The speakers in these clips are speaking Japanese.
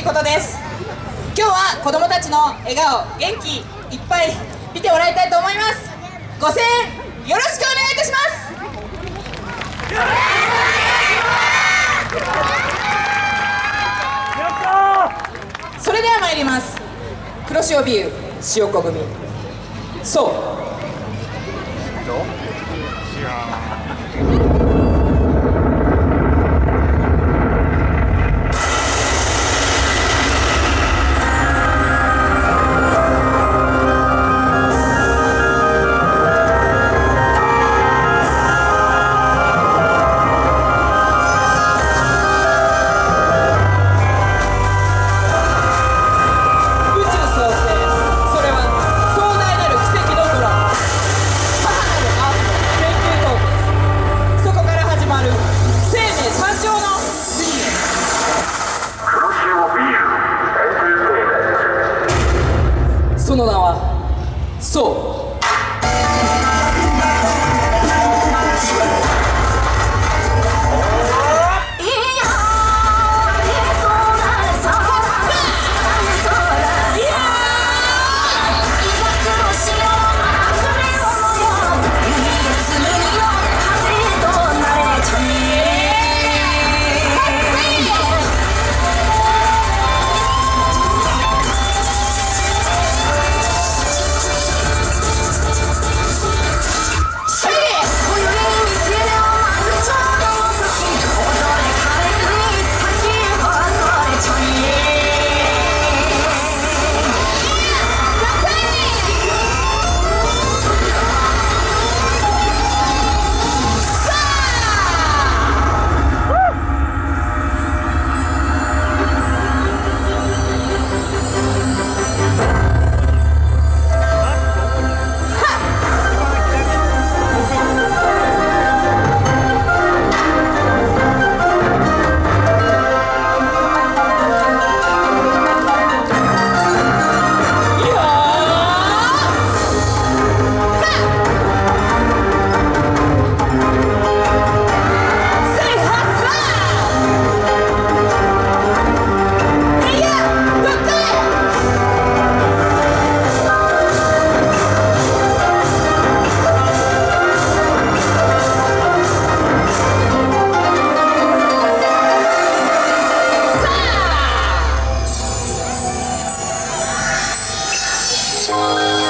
しいことです。今日は子どもたちの笑顔元気いっぱい見てもらいたいと思います。ご声援よろしくお願いいたします。それでは参ります。黒潮ビュー塩子組そう。は Música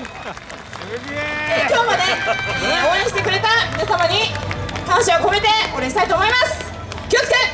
今日まで応援してくれた皆様に感謝を込めてお礼したいと思います。気をつけ